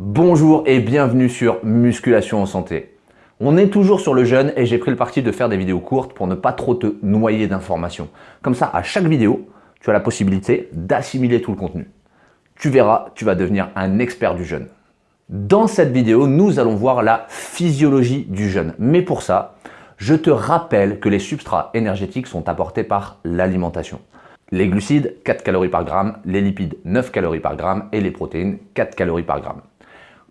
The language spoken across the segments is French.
Bonjour et bienvenue sur Musculation en Santé. On est toujours sur le jeûne et j'ai pris le parti de faire des vidéos courtes pour ne pas trop te noyer d'informations. Comme ça, à chaque vidéo, tu as la possibilité d'assimiler tout le contenu. Tu verras, tu vas devenir un expert du jeûne. Dans cette vidéo, nous allons voir la physiologie du jeûne. Mais pour ça, je te rappelle que les substrats énergétiques sont apportés par l'alimentation. Les glucides, 4 calories par gramme, les lipides, 9 calories par gramme et les protéines, 4 calories par gramme.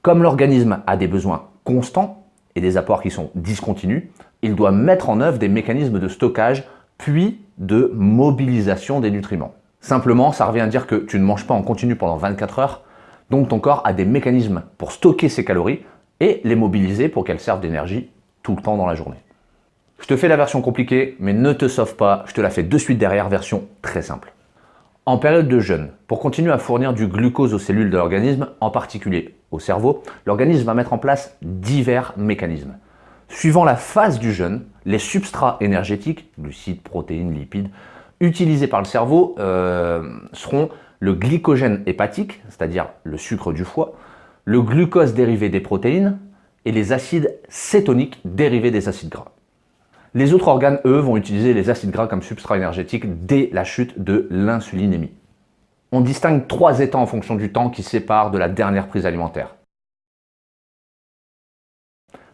Comme l'organisme a des besoins constants et des apports qui sont discontinus, il doit mettre en œuvre des mécanismes de stockage puis de mobilisation des nutriments. Simplement, ça revient à dire que tu ne manges pas en continu pendant 24 heures, donc ton corps a des mécanismes pour stocker ces calories et les mobiliser pour qu'elles servent d'énergie tout le temps dans la journée. Je te fais la version compliquée, mais ne te sauve pas, je te la fais de suite derrière, version très simple. En période de jeûne, pour continuer à fournir du glucose aux cellules de l'organisme, en particulier au cerveau, l'organisme va mettre en place divers mécanismes. Suivant la phase du jeûne, les substrats énergétiques, glucides, protéines, lipides, utilisés par le cerveau euh, seront le glycogène hépatique, c'est-à-dire le sucre du foie, le glucose dérivé des protéines et les acides cétoniques dérivés des acides gras. Les autres organes, eux, vont utiliser les acides gras comme substrat énergétique dès la chute de l'insulinémie. On distingue trois états en fonction du temps qui séparent de la dernière prise alimentaire.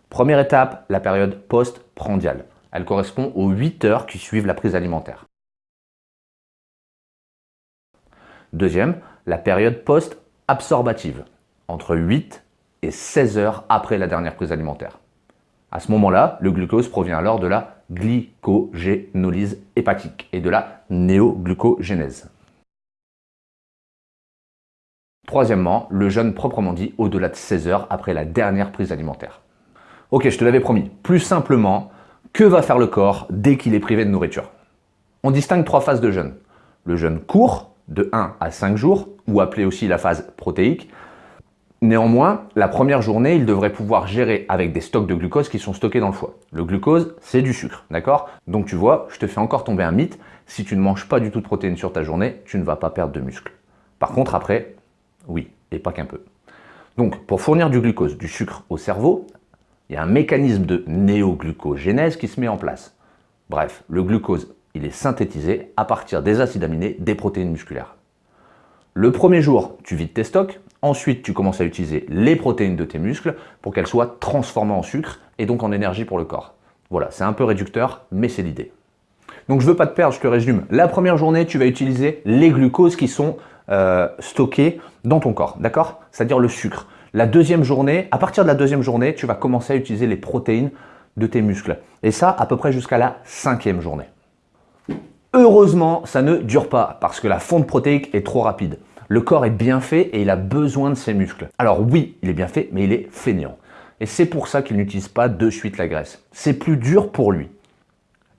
Première étape, la période post-prandiale. Elle correspond aux 8 heures qui suivent la prise alimentaire. Deuxième, la période post-absorbative, entre 8 et 16 heures après la dernière prise alimentaire. À ce moment-là, le glucose provient alors de la glycogénolyse hépatique et de la néoglucogénèse. Troisièmement, le jeûne proprement dit au-delà de 16 heures après la dernière prise alimentaire. Ok, je te l'avais promis. Plus simplement, que va faire le corps dès qu'il est privé de nourriture? On distingue trois phases de jeûne. Le jeûne court, de 1 à 5 jours, ou appelé aussi la phase protéique, Néanmoins, la première journée, il devrait pouvoir gérer avec des stocks de glucose qui sont stockés dans le foie. Le glucose, c'est du sucre, d'accord? Donc tu vois, je te fais encore tomber un mythe. Si tu ne manges pas du tout de protéines sur ta journée, tu ne vas pas perdre de muscle. Par contre, après, oui, et pas qu'un peu. Donc, pour fournir du glucose, du sucre au cerveau, il y a un mécanisme de néoglucogénèse qui se met en place. Bref, le glucose, il est synthétisé à partir des acides aminés des protéines musculaires. Le premier jour, tu vides tes stocks, Ensuite, tu commences à utiliser les protéines de tes muscles pour qu'elles soient transformées en sucre et donc en énergie pour le corps. Voilà, c'est un peu réducteur, mais c'est l'idée. Donc je ne veux pas te perdre, je te résume. La première journée, tu vas utiliser les glucoses qui sont euh, stockés dans ton corps, d'accord? C'est-à-dire le sucre. La deuxième journée, à partir de la deuxième journée, tu vas commencer à utiliser les protéines de tes muscles. Et ça, à peu près jusqu'à la cinquième journée. Heureusement, ça ne dure pas parce que la fonte protéique est trop rapide. Le corps est bien fait et il a besoin de ses muscles. Alors oui, il est bien fait, mais il est fainéant. Et c'est pour ça qu'il n'utilise pas de suite la graisse. C'est plus dur pour lui.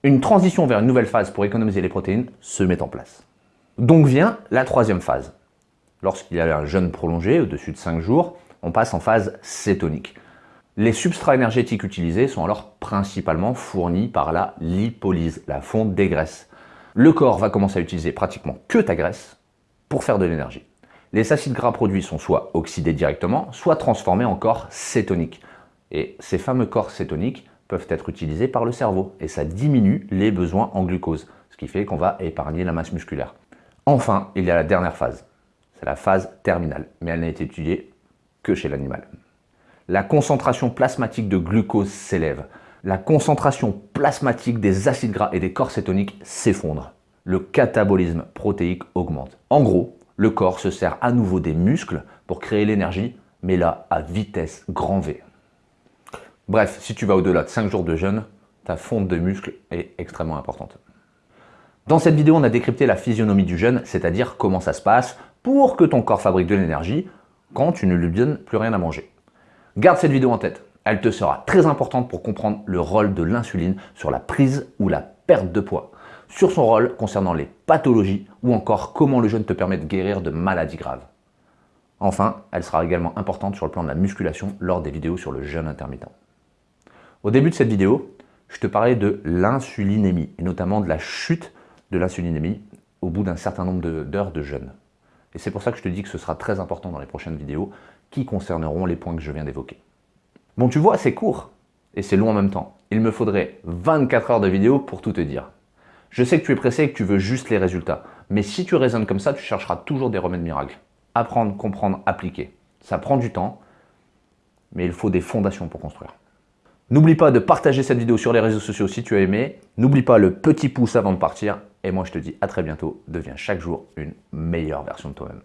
Une transition vers une nouvelle phase pour économiser les protéines se met en place. Donc vient la troisième phase. Lorsqu'il y a un jeûne prolongé, au-dessus de 5 jours, on passe en phase cétonique. Les substrats énergétiques utilisés sont alors principalement fournis par la lipolyse, la fonte des graisses. Le corps va commencer à utiliser pratiquement que ta graisse pour faire de l'énergie. Les acides gras produits sont soit oxydés directement, soit transformés en corps cétoniques. Et ces fameux corps cétoniques peuvent être utilisés par le cerveau et ça diminue les besoins en glucose, ce qui fait qu'on va épargner la masse musculaire. Enfin, il y a la dernière phase. C'est la phase terminale, mais elle n'a été étudiée que chez l'animal. La concentration plasmatique de glucose s'élève. La concentration plasmatique des acides gras et des corps cétoniques s'effondre le catabolisme protéique augmente. En gros, le corps se sert à nouveau des muscles pour créer l'énergie, mais là, à vitesse grand V. Bref, si tu vas au-delà de 5 jours de jeûne, ta fonte de muscles est extrêmement importante. Dans cette vidéo, on a décrypté la physionomie du jeûne, c'est-à-dire comment ça se passe pour que ton corps fabrique de l'énergie quand tu ne lui donnes plus rien à manger. Garde cette vidéo en tête, elle te sera très importante pour comprendre le rôle de l'insuline sur la prise ou la perte de poids sur son rôle concernant les pathologies ou encore comment le jeûne te permet de guérir de maladies graves. Enfin, elle sera également importante sur le plan de la musculation lors des vidéos sur le jeûne intermittent. Au début de cette vidéo, je te parlais de l'insulinémie et notamment de la chute de l'insulinémie au bout d'un certain nombre d'heures de, jeûne. Et c'est pour ça que je te dis que ce sera très important dans les prochaines vidéos, qui concerneront les points que je viens d'évoquer. Bon, tu vois, c'est court et c'est long en même temps. Il me faudrait 24 heures de vidéo pour tout te dire. Je sais que tu es pressé et que tu veux juste les résultats, mais si tu raisonnes comme ça, tu chercheras toujours des remèdes miracles. Apprendre, comprendre, appliquer. Ça prend du temps, mais il faut des fondations pour construire. N'oublie pas de partager cette vidéo sur les réseaux sociaux si tu as aimé. N'oublie pas le petit pouce avant de partir. Et moi, je te dis à très bientôt. Deviens chaque jour une meilleure version de toi-même.